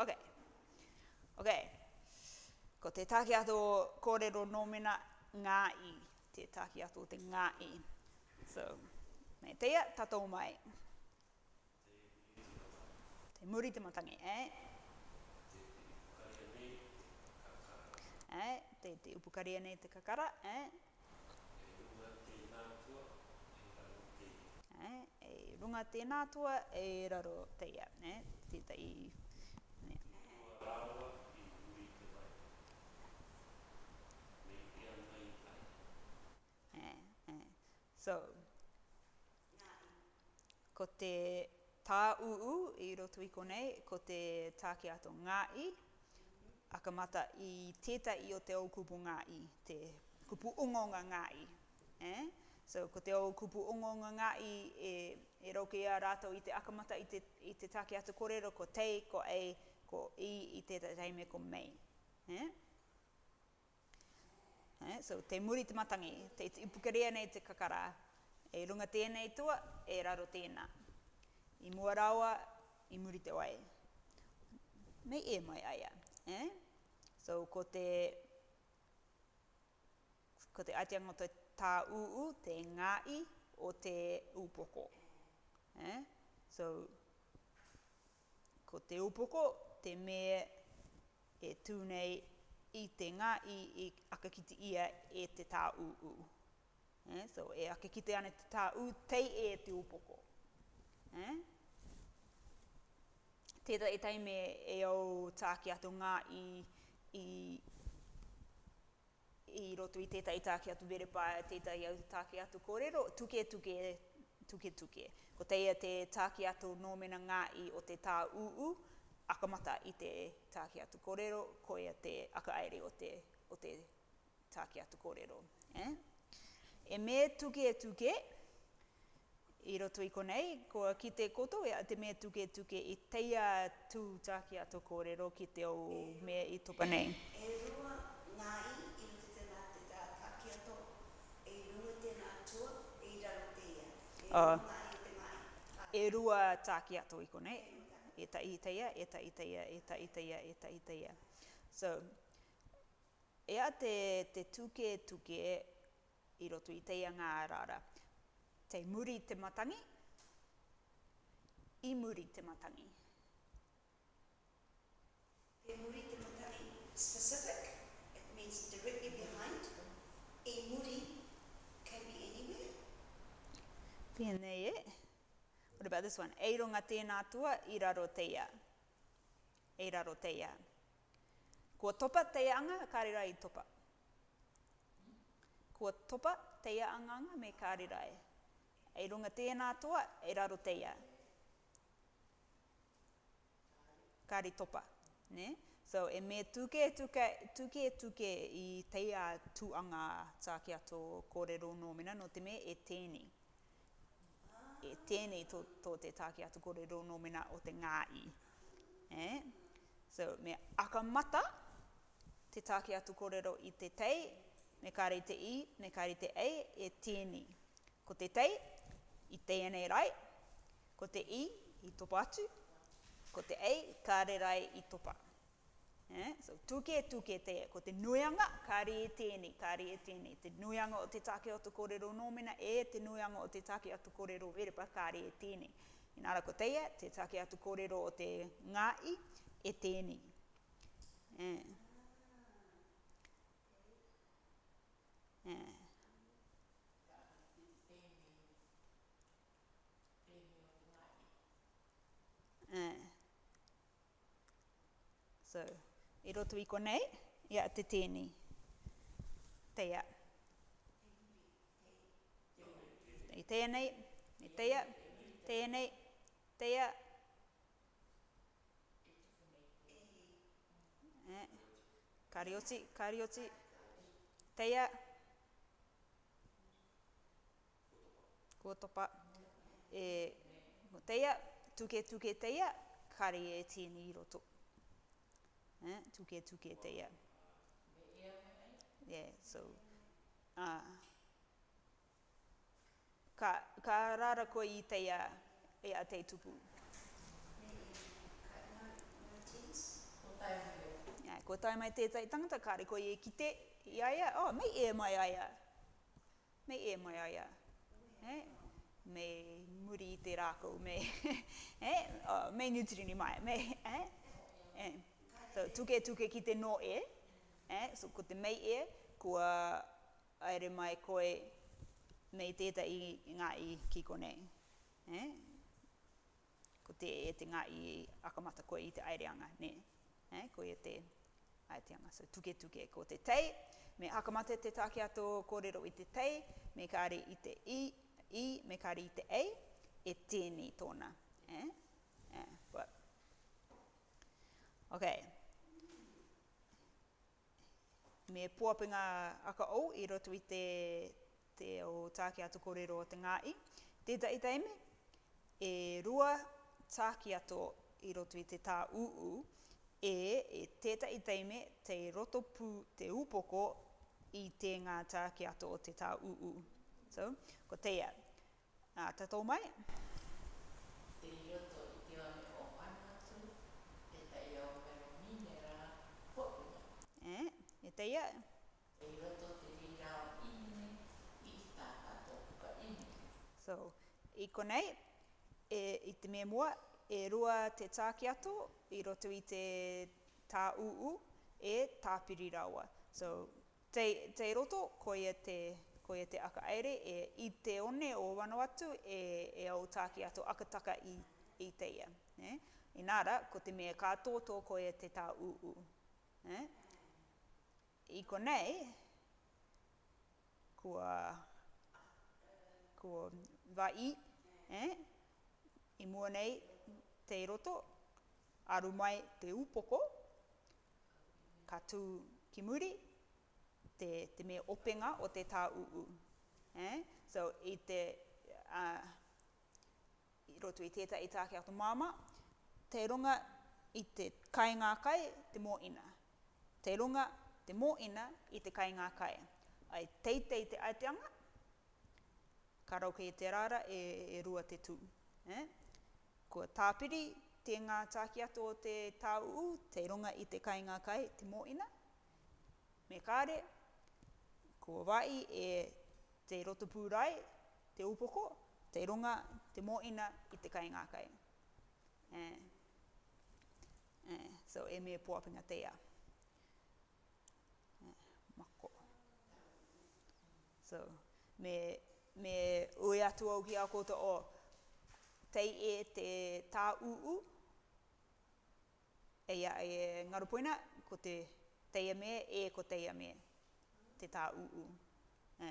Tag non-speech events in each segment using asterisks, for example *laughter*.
Ok. Ok. Ko te take ato kōrero nōmena ngāi. Te take ato te ngāi. So, me teia tato mai. Te muri te matangi, eh? Eh, te, te upukaria nei te kakara, eh? Eh, e runga tēnā tua, e raro teia, eh? i te eh, me eh. kia So, ko te tā uu i roto i konei, ko te tāke ato ngāi, akamata i teta i o te o kupu ngāi, te kupu ungonga ngāi. Eh? So, ko te o kupu ungonga ngāi e, e roke a rātou i te akamata i te, i te tāke ato korero, ko tei, ko ei, ko i i te reime ko mei. He? He? So te muri te matangi, te ipukerea nei te kakara, e runga tēnei tua, e raro tēnā. I mua rawa, i muri te wai. Mei e mai aia. He? So ko te, ko te atiang o te tā uu, te ngāi, o te upoko. He? So, ko te upoko, te mea e tūnei i te ngā i, i akakite ia e te tā uu. Eh? So e akakiti ana te tā uu, tei e te upoko. Eh? Teta e tei me e au tāki atu ngā i, i, i roto i teta i tāki atu verepā, teta i au tāki atu kōrero, tuke tuke tuketuke. Ko teia te tāki atu nōmena ngā i o te tā uu, akamata i te tāki atu kōrero, ko ea te aka aere o te, o te atu kōrero. Eh? E me tuke tuke, i roto i konei, ko ki te koto e te me tuke tuke i teia tū tāki atu kōrero ki te o e, mea i topa nei. E Uh, e rua tāki ato i konei. E ta i teia, e ta i teia, e ta i teia, e ta i teia. So, e a te, te tuke tuke i roto i teia ngā rara. Te muri te matangi, i muri te matangi. Te muri te matangi specific, it means directly behind, i muri Tēnei e. Eh? What about this one? Eironga tēnā tua i raro teia. E raro teia. Ko topa anga, kāri rai topa. Ko topa anga me kāri rai. Eironga tēnā tua i raro teia. Kāri topa. Ne? So e me tuke tuke, tuke tuke i teia tuanga tākia tō kōrero nōmina no te me e tēnei e tēnei tō, te tāke atu kōrero nō mena o te ngāi. Eh? So, me akamata te tāke atu kōrero i te tei, me kāre te i, me kāre te ei, e tēnei. Ko te tei, i tēnei rai, ko te i, i topa atu, ko te ei, kāre rai, i topa atu. Eh? So, tuke tuke te, ko te nuianga, kari e tēni, kari e tēni. Te nuianga o te take o te kōrero nōmena, e te nuianga o te take o te kōrero verepa, kari e tēni. Inara ko teia, te take atu kōrero o te ngāi, e tēni. Eh? eh. Eh. So e roto i konei, ia te tēnei. Teia. I tēnei, i teia, tēnei, teia. Kariotsi, kariotsi, teia. Kotopa. E, teia, e, tuke, tuke, teia, kari e tēnei i roto. Kari e tēnei i roto eh, tuke tuke te ia. Yeah, so, uh, ka, ka rara koe i te ia, ia e te tupu. Yeah, ko tai mai tētai tangata kāre koe e kite te, ia ia, oh, mei e mai aia. Mei e mai aia. Eh? me muri i te rākou, me, *laughs* eh? oh, me nutrini mai, me, eh? eh? so tuke tuke ki te no e, eh? so ko te mei e, kua aere mai koe mei teta i ngā i ki kone. Eh? Ko te e te ngā i akamata koe i te anga, ne? Eh? koe e te aereanga, so tuke tuke ko te tei, me akamata te take ato kōrero i te tei, me kāre i te i, i, me kāre i te ei, e tēnei tōna. Eh? Eh, but. Okay, me puapinga aka au i roto i te, te o tāke ato kōrero o te ngāi. Te tai teime, e rua tāke ato i roto i te tā uu, e, e te i teime te roto pu te upoko i te ngā tāke ato o te tā uu. So, ko teia. Nā, tatou mai. Te roto. te ia. roto te rira i tā kato puka So, i konei, e, i te mea mua, e rua te tāki ato, i roto i te tā uu, e tā piri rawa. So, te, te roto, koia te, koia te aka aere, e i te one o wano atu, e, e au tāki ato akataka i, i te ia. Ne? Eh? Inara, ko te mea kātō tō koia te tā uu. Ne? Eh? i konei, kua, kua vai, eh? i mua nei te roto, aru mai te upoko, ka tū ki muri, te, te me openga o te tā Eh? So, i te, uh, i roto i teta i tāke ato māma, te runga i te kai ngā kai, te mō ina. Te runga te moina i te kainga kai. Ai teitei te aeteanga, ka rauke i te rara e, e rua te tū. Eh? Ko tāpiri, te ngā tāki ato o te tāuu, te runga i te kainga kai, te moina. Me kāre, ko wai e te roto pūrai, te upoko, te runga, te moina i te kainga kai. Eh? Eh? So e me pōpinga te ia. So me me ui atu au ki a koto o tei e te tā uu e ia e ngarupoina ko te teia me e ko teia me te tā uu. E.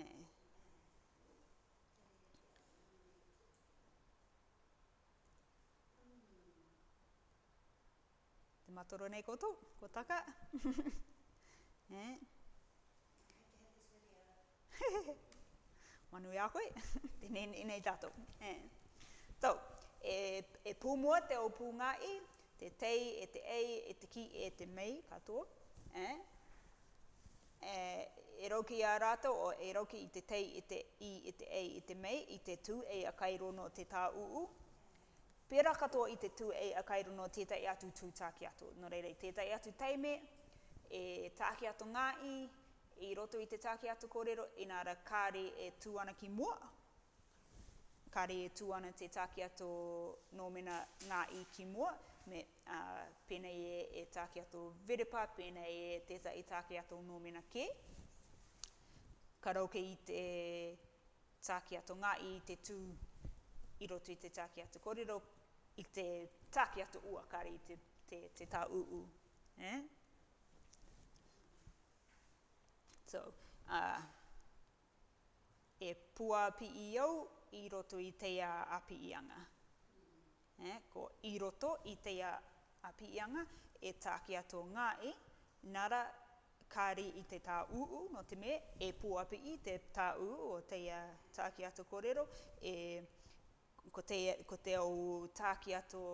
E. Te matoro nei koto, ko taka. *laughs* e. *laughs* Manu e a koe, *laughs* tēnei e nei tātou. Tō, so, e, e pūmua te o i, te tei, e te ei, e te ki, e te mei, katoa. Eh? E, e roki a rato, o e roki i te tei, i te i, i te ei, i te mei, i te tū, e a kairono te tā uu. Pera katoa i te tū, e a kairono tētai atu tū tāki atu. No reire, tētai atu teime, e tāki atu ngā i, i roto i te tāke atu kōrero, inara kāre e tūana ki mua. Kāre e tūana te tāke atu nōmena ngā i ki mua. Me, uh, pena e, e tāke atu verepa, pena e te tā i tāke atu nōmena ke. Karauke i te tāke atu ngā i te tū i roto i te tāke atu kōrero, i te tāke atu ua, kāre i te, te, te tā uu. Eh? roto. Uh, e pua pi i au, i roto i te api i anga. Eh, ko i roto i te a api i anga, e tāki ato ngāi, e, nara kāri i te tā uu, no te me, e pua i te tā uu o teia a tāki ato e ko te, ko te au tāki ato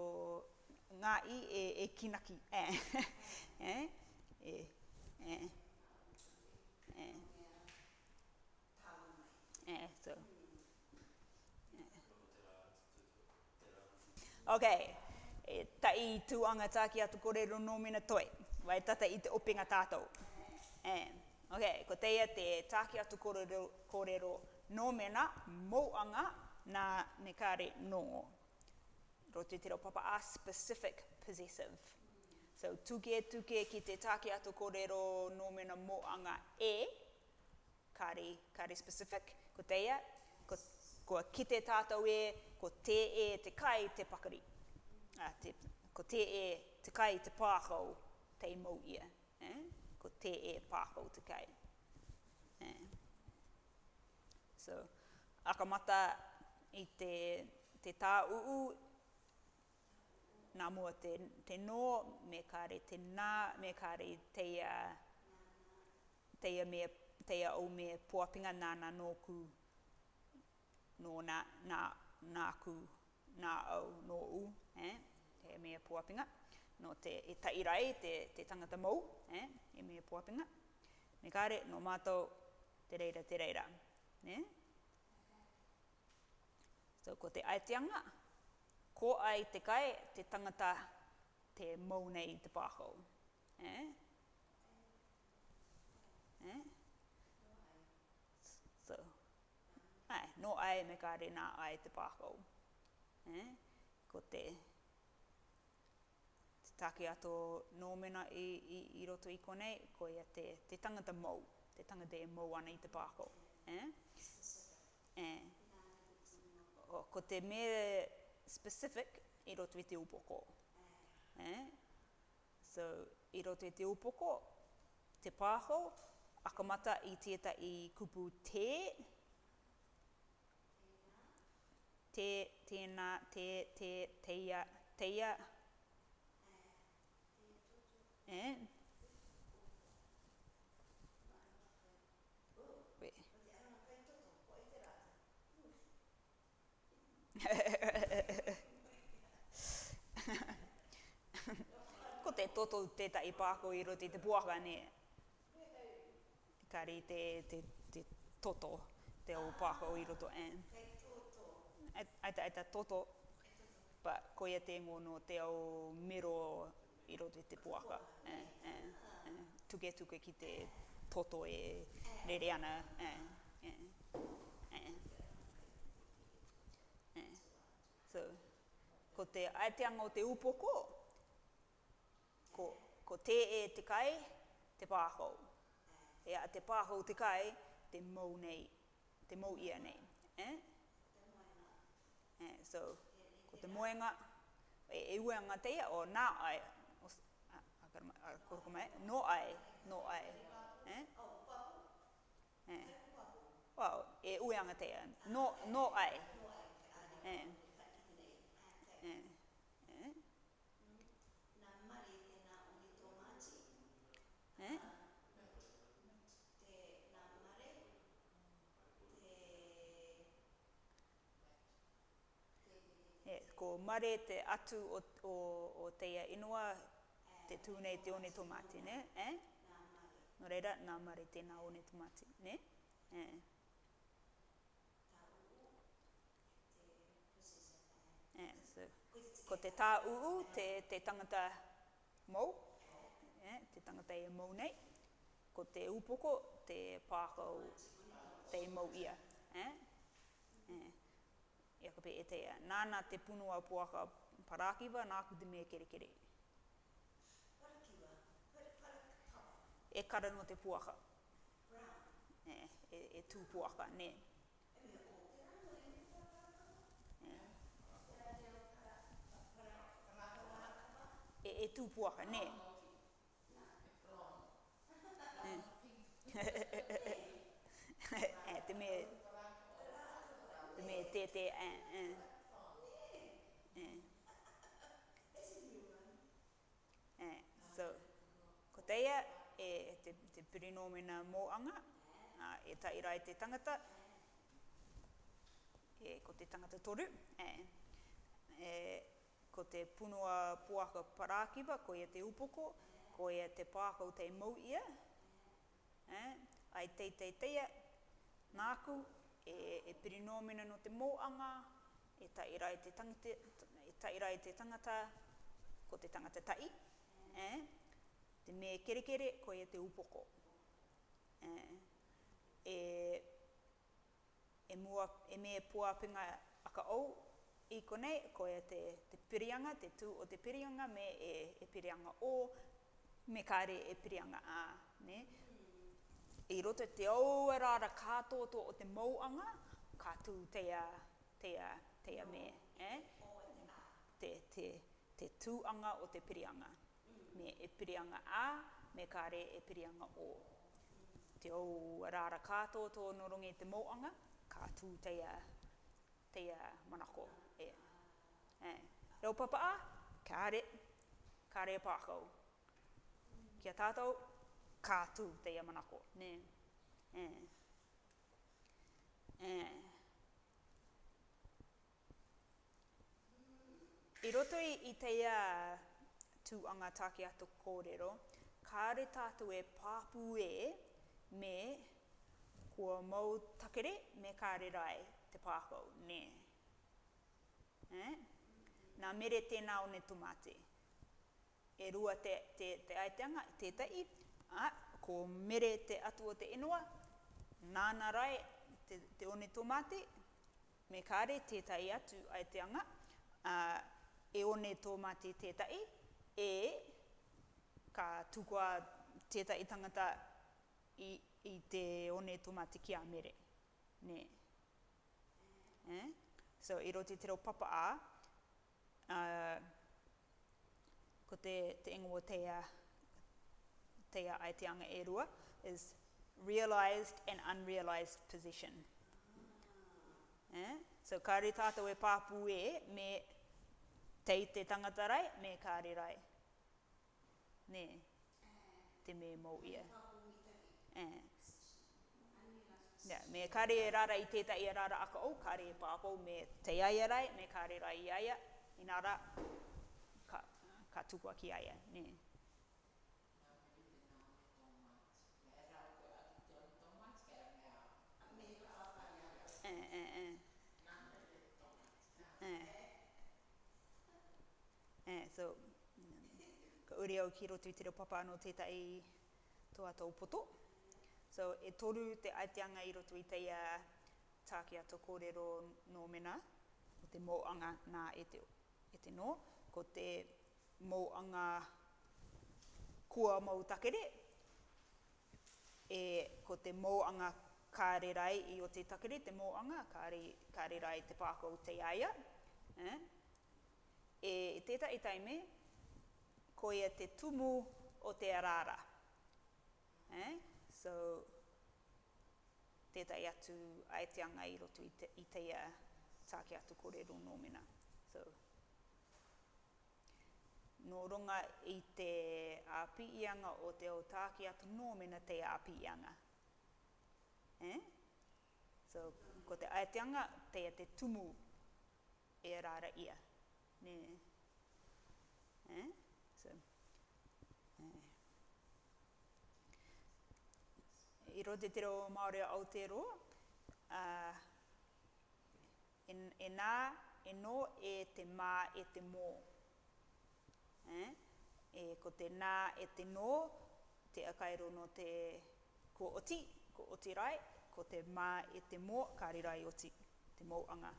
e, e kinaki. eh, *laughs* eh. Eh. Eh, so. Eh. Okay. E tai tu anga taki atu kore ro no mina toi. Wai tata i te opinga tātou. Eh. Okay, ko teia te taki atu kore ro, kore ro no mina mo anga na nekare no. Ro te papa a specific possessive. So tuke tuke ki te take ato kōrero no mena anga e, kāre, kāre specific, ko teia, ko, ko ki te tātou e, ko te e te kai te pakari. A, te, ko te e te kai te pākau te mō ia. Eh? Ko te e pākau te kai. Eh? So, akamata i te, te tā uu nā mua te, te no, me kāre te nā, me kāre teia, teia, mea, teia au mea puapinga nāna nōku, nō nā, nā, nā ku, nā au, nō u, eh? teia mea puapinga, no te e tairai, te, te tangata mou, eh? e mea puapinga, me kāre, nō mātou, te reira, te reira, eh? So, ko te aeteanga, ko ai te kai, te tangata, te mounei te pāho. Eh? Eh? So, ai, no ai me ka re ai te pāho. Eh? Ko te, te take ato nōmena i, i, i roto i konei, ko ia te, te tangata mou, te tangata e mou ana i te pāho. Eh? Eh? O, ko te mea specific i roto i te upoko. Eh? So, i roto i te upoko, te pāho, akamata i tieta i kupu te, te, tēnā, te, te, teia, teia, Eh? *laughs* toto teta i e pāko i roti te puaka ne. Kari te, te, te toto te o pāko i roto an. Aita, aita toto. Pa koia te ngono te o miro i roti te puaka. Eh, eh, eh, tuke tuke ki te toto e rere ana. So, ko te aeteanga o te upoko, ko, ko te e te kai, te pāhou. E a te pāhou te kai, te mou nei, te mou ia nei. Eh? Eh, so, ko te moenga, e, e uenga te ia, o nā ai, o, a, a, a, a, a, no ai, no ai. Eh? Eh. Wow, e uenga te ia, no, no ai. Eh. E, ko mare te atu o, o, o teia inua, te tūnei te one tomati, ne? Eh? No reira, nā mare tēnā one tomati, ne? Eh? so, ko te tā uu, te, te tangata mou, yeah, te tangata e mou nei. Ko te upoko, te pākau, te mou ia. Eh? Yeah e ako pe e te ea. Nāna te punu au puaka parākiwa, nā kuti mea kere kere. E kara no te puaka. Brown. E, e, e tū puaka, ne. E, e tū puaka, ne. Oh. te uh, uh, uh. Uh, so ko teia e te, te pirinomena mō anga uh, e tairai e te tangata e ko te tangata toru e uh, uh, ko te punua puaka parākiwa ko ia te upoko ko ia te pākau te mau ia uh, ai teiteiteia nāku e, e perinomena no te mōanga, e taira e te, tangite, e taira e te tangata, ko te tangata tai, mm. eh? te me kere kere, ko e te upoko. Eh? E, e, mua, e me puapinga aka au, i konei, ko e te, te pirianga, te tū o te pirianga, me e, e pirianga o, me kāre e pirianga a, ne? i e roto te aua e rāra kātoa tō o te mauanga, ka tū teia, teia, teia me. Eh? Te, te, te tūanga o te pirianga. Me e pirianga a, me kāre e pirianga o. Te aua e rāra kātoa tō no rongi te mauanga, ka tū teia, teia te manako. Eh? Eh? Reo papa a, kāre, kāre pākau. Kia tātou. Kia tātou kātū te ia manako. Nē. Nē. Nē. I roto i, i te ia tū anga tāke ato kōrero, kāre tātou e pāpū e me kua mau takere me kāre rai te pākau. Nē. Nē. Nā mere tēnā o ne tumate. E rua te, te, te aiteanga, te tai, a, ko mere te atu o te inua, nāna rai te, te one tomate, me kāre tētai atu ai te anga, a, e one tomate tētai, e ka tukua tētai tangata i, i te one tomate ki a mere. Ne. Eh? So, i roti te papa a, a ko te, te ingo o te a, uh, te aiteanga e rua, is realized and unrealized position. Eh? So kāri tātou e pāpū e me tei te tangata rai, me kāri rai. Ne, te me mō ia. Eh. Yeah, me kāri e rara i tēta i e rara ako o, kāri e pāpū me te aia rai, me kāri rai i aia, inara ka, ka tukua ki aia. Ne. eh, eh, eh. Eh. Eh, so, ka uri au ki rotu te reo papa anō tētai tō atau poto. So, e toru te aiteanga i rotu i teia tāke ato kōrero nō mena, o te mōanga nā e te, e te nō, ko te mōanga kua mau takere, e ko te mōanga kua kāre rai i o te takere, te mōanga, kāre, kāre rai te pāko te aia. Eh? E tētai taime, koe ia te tumu o te arara. Eh? So, tētai atu aeteanga i roto i, te, i teia tāke atu kōrero nōmina. So, no runga i te āpiianga o te o tāke atu nōmina te āpiianga. Mm. Eh? So, ko te aeteanga, te te tumu e rara ia. Ne? Eh? So, eh. I rote te reo Māori Aotearoa, uh, e, e nā, e no, e te mā, e te mō. Eh? E ko te nā, e te no, te akairo no te ko oti, ko o te rai, ko te mā e te mō, ka rirai o te, mōanga.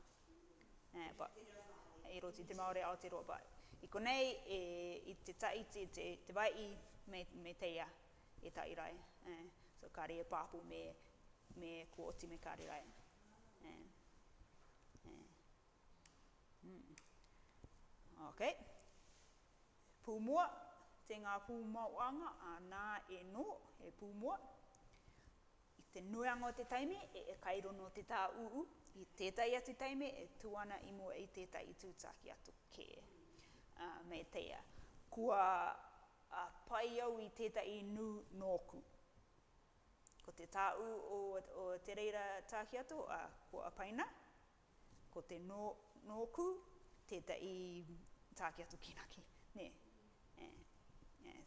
Eh, but, e roti te Māori Aotearoa, but i konei e, i te taiti, te, te vai me, me teia e tai rai. Eh, so ka rea pāpu me, me ko oti me ka rirai. Eh, eh. Mm. Ok. Pūmua, te ngā pūmauanga, anā e no, e pūmua. Pūmua te nuanga o te taimi, e, e kairo no te tā uu, i tētai atu taimi, e tuana i mua i tētai tūtaki atu kē. Uh, me teia, kua a uh, pai au i tētai nu nōku. Ko te tā uu o, o te reira tāki atu, a uh, kua apaina, ko te no, nōku, tētai tāki atu kinaki. Ne, eh, eh,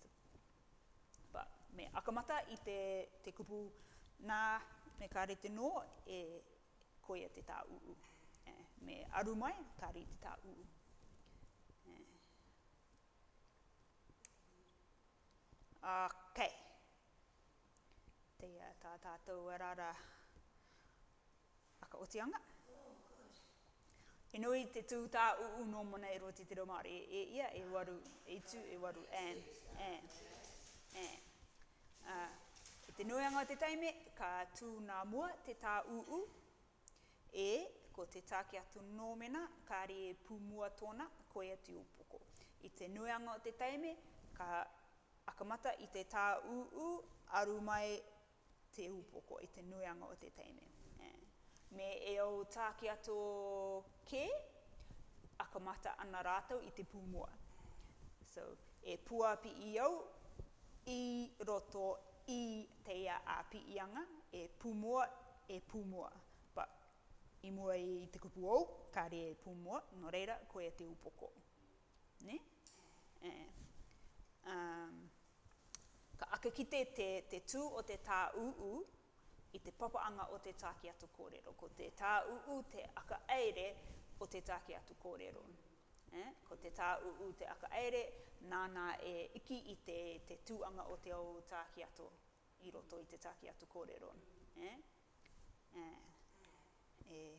me akamata i te, te kupu nā me ka re e te e koia te tā uu. E, me aru mai, ka re te tā uu. E. Ok. Te a tā tātou arara aka otianga. E nui te tū tā uu no mana e roti te romare. E, e ia, e waru, e tū, e waru, and, and, and. Uh, Te nuenga o te taime, ka tū ngā mua, te tā uu, e, ko te tā ki atu nōmena, ka re e mua tōna, ko e atu upoko. I te nuenga o te taime, ka akamata i te tā uu, aru mai te upoko, i te nuenga o te taime. E, me e o tā ki atu ke, akamata ana rātou i te mua. So, e puapi i au, i roto i i teia āpiianga, e pumua, e pumua. Pa, i mua i te kupu ou, ka re e pumua, no reira, koe e te upoko. Ne? E. Um, ka ake kite te, te tū o te tā uu, i te papaanga o te tāki atu kōrero. Ko te tā uu, te aka eire o te tāki o te tāki atu kōrero. Eh? Ko te tā u, u te aka nāna e iki i te, te tūanga o te au tāki ato, i roto i te tāki ato kōrero. Eh? Eh. Eh.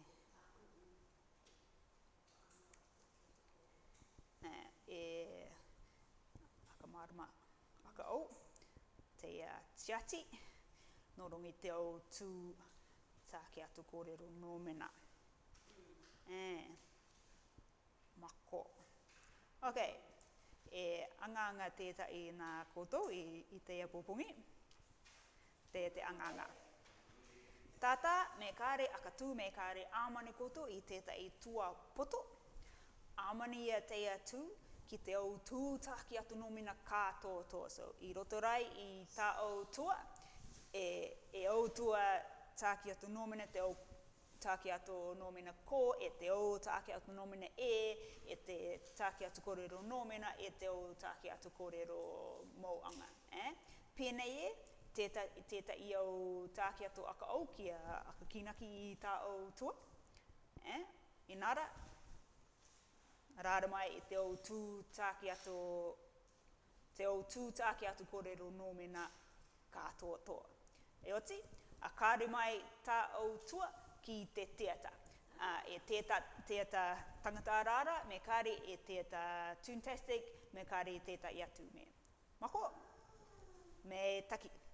Eh. Eh. Eh. Aka marama, aka au, te uh, tiati, no rongi te au tū tāki ato kōrero nō mena. Eh mako. Ok, e anganga tētai nā koutou i, i te apupungi. Te te anganga. Tata, me kāre akatū, me kāre āmane koutou i tētai tua poto. Āmane ia te atū ki te au tūtaki atu nōmina kā tō tō. So, i rotorai i tā au tua, e, e au tua tāki atu nōmina te au take ato nomina ko, e te o take ato nomina e, e te take ato korero nomina, e te o take ato korero mauanga. Eh? Pēnei e, teta, i au take ato aka au ki aka kinaki i tā au tua. Eh? Inara, rāra mai e te o tū take ato, te o tū take ato korero nomina kātoa toa. E oti, a kāre mai tā au tua, ki te teata. Uh, e teata, teata tangata arara, me kāre e teata tuntastic, me kāre e teata iatu me. Mako? Me taki.